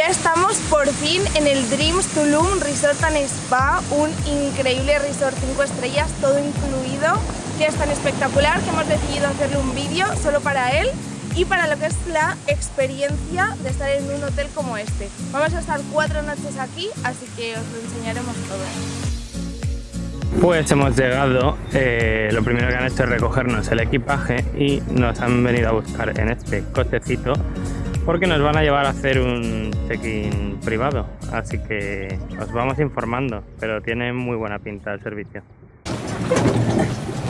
Ya estamos por fin en el Dreams Tulum Resort and Spa, un increíble resort 5 estrellas, todo incluido, que es tan espectacular que hemos decidido hacerle un vídeo solo para él y para lo que es la experiencia de estar en un hotel como este. Vamos a estar cuatro noches aquí, así que os lo enseñaremos todo. Pues hemos llegado, eh, lo primero que han hecho es recogernos el equipaje y nos han venido a buscar en este cochecito porque nos van a llevar a hacer un check-in privado, así que os vamos informando, pero tiene muy buena pinta el servicio.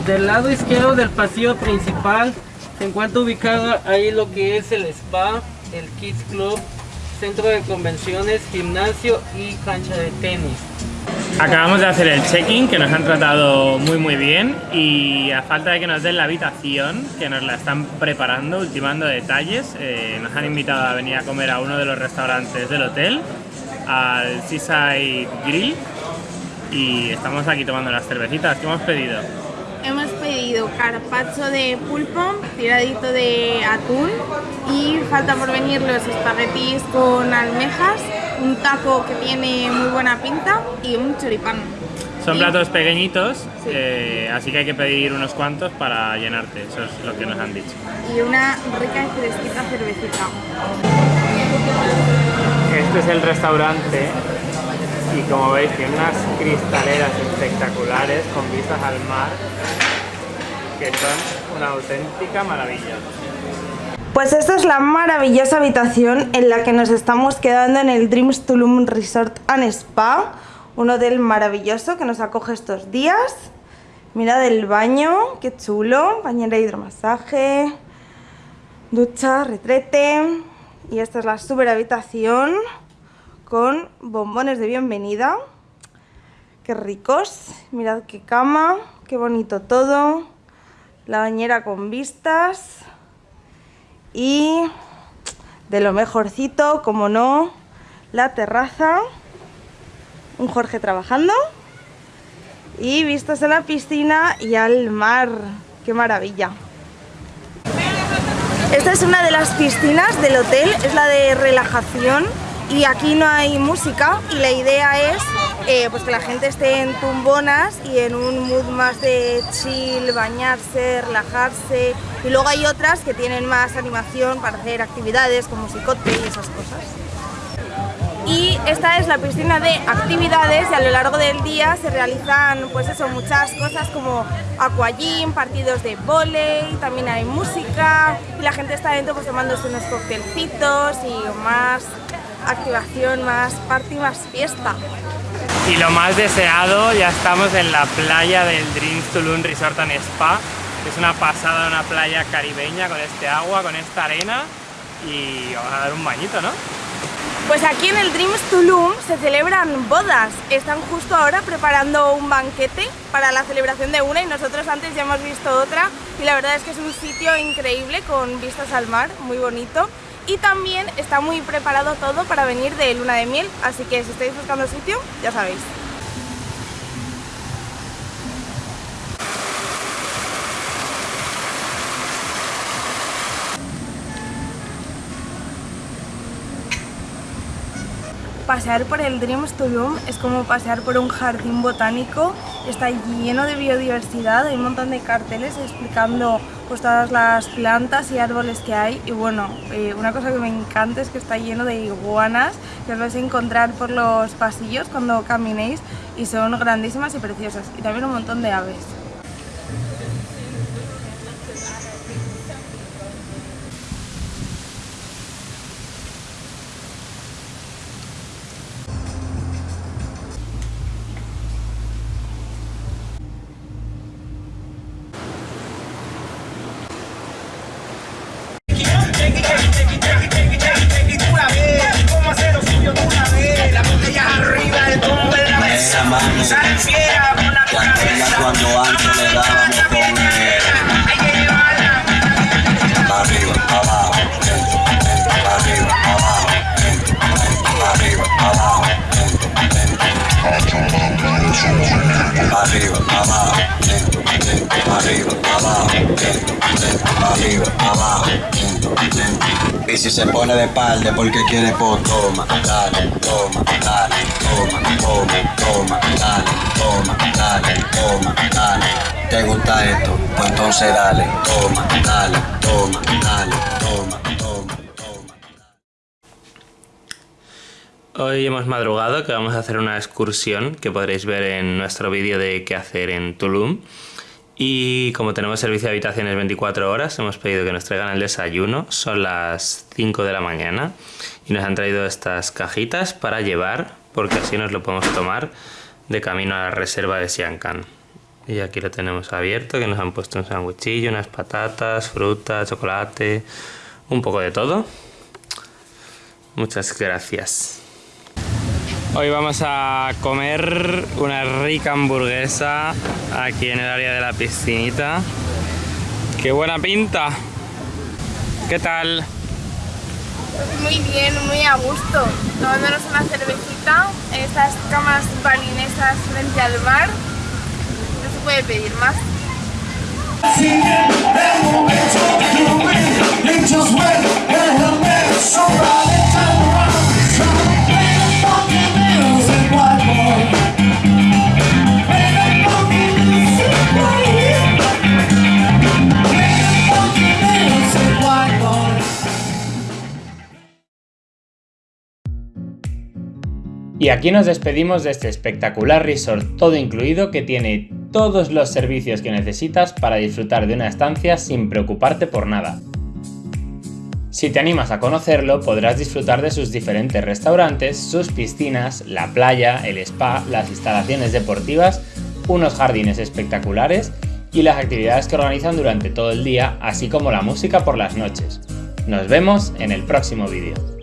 Del lado izquierdo del pasillo principal se encuentra ubicado ahí lo que es el spa, el Kids Club, centro de convenciones, gimnasio y cancha de tenis. Acabamos de hacer el check-in, que nos han tratado muy muy bien y a falta de que nos den la habitación, que nos la están preparando, ultimando detalles, eh, nos han invitado a venir a comer a uno de los restaurantes del hotel, al Seaside Grill y estamos aquí tomando las cervecitas que hemos pedido. Hemos pedido carpaccio de pulpo, tiradito de atún y falta por venir los espaguetis con almejas un taco que tiene muy buena pinta y un choripán. Son platos pequeñitos, eh, así que hay que pedir unos cuantos para llenarte, eso es lo que nos han dicho. Y una rica y fresquita cervecita. Este es el restaurante y como veis tiene unas cristaleras espectaculares con vistas al mar que son una auténtica maravilla. Pues esta es la maravillosa habitación en la que nos estamos quedando en el Dreams Tulum Resort and Spa, un hotel maravilloso que nos acoge estos días. Mirad el baño, qué chulo, bañera de hidromasaje, ducha, retrete y esta es la super habitación con bombones de bienvenida. Qué ricos, mirad qué cama, qué bonito todo, la bañera con vistas y de lo mejorcito, como no, la terraza, un Jorge trabajando y vistas a la piscina y al mar, qué maravilla. Esta es una de las piscinas del hotel, es la de relajación y aquí no hay música y la idea es eh, pues que la gente esté en tumbonas y en un mood más de chill, bañarse, relajarse. Y luego hay otras que tienen más animación para hacer actividades como musicote y esas cosas. Y esta es la piscina de actividades y a lo largo del día se realizan pues eso, muchas cosas como aquagym, partidos de volei, también hay música. Y la gente está dentro pues tomándose unos coctelcitos y más activación, más party, más fiesta. Y lo más deseado, ya estamos en la playa del Dreams Tulum Resort and Spa. Es una pasada, una playa caribeña con este agua, con esta arena y vamos a dar un bañito, ¿no? Pues aquí en el Dreams Tulum se celebran bodas. Están justo ahora preparando un banquete para la celebración de una y nosotros antes ya hemos visto otra y la verdad es que es un sitio increíble con vistas al mar, muy bonito y también está muy preparado todo para venir de luna de miel, así que si estáis buscando sitio, ya sabéis. pasear por el Dreams Tulum es como pasear por un jardín botánico, está lleno de biodiversidad, hay un montón de carteles explicando pues, todas las plantas y árboles que hay y bueno, eh, una cosa que me encanta es que está lleno de iguanas que os vais a encontrar por los pasillos cuando caminéis y son grandísimas y preciosas y también un montón de aves. Y si se pone de palde porque quiere po, toma, dale, toma, dale, toma, toma, toma, dale, toma, dale, toma, dale. ¿Te gusta esto? Pues entonces dale, toma, dale, toma, dale, toma, toma, toma. Hoy hemos madrugado que vamos a hacer una excursión que podréis ver en nuestro vídeo de qué hacer en Tulum. Y como tenemos servicio de habitaciones 24 horas, hemos pedido que nos traigan el desayuno. Son las 5 de la mañana y nos han traído estas cajitas para llevar, porque así nos lo podemos tomar de camino a la reserva de Siancan. Y aquí lo tenemos abierto, que nos han puesto un sándwichillo, unas patatas, fruta, chocolate, un poco de todo. Muchas gracias. Hoy vamos a comer una rica hamburguesa aquí en el área de la piscinita. ¡Qué buena pinta! ¿Qué tal? Muy bien, muy a gusto. Tomándonos una cervecita en estas camas balinesas frente al mar. No se puede pedir más. Y aquí nos despedimos de este espectacular resort todo incluido que tiene todos los servicios que necesitas para disfrutar de una estancia sin preocuparte por nada. Si te animas a conocerlo, podrás disfrutar de sus diferentes restaurantes, sus piscinas, la playa, el spa, las instalaciones deportivas, unos jardines espectaculares y las actividades que organizan durante todo el día, así como la música por las noches. Nos vemos en el próximo vídeo.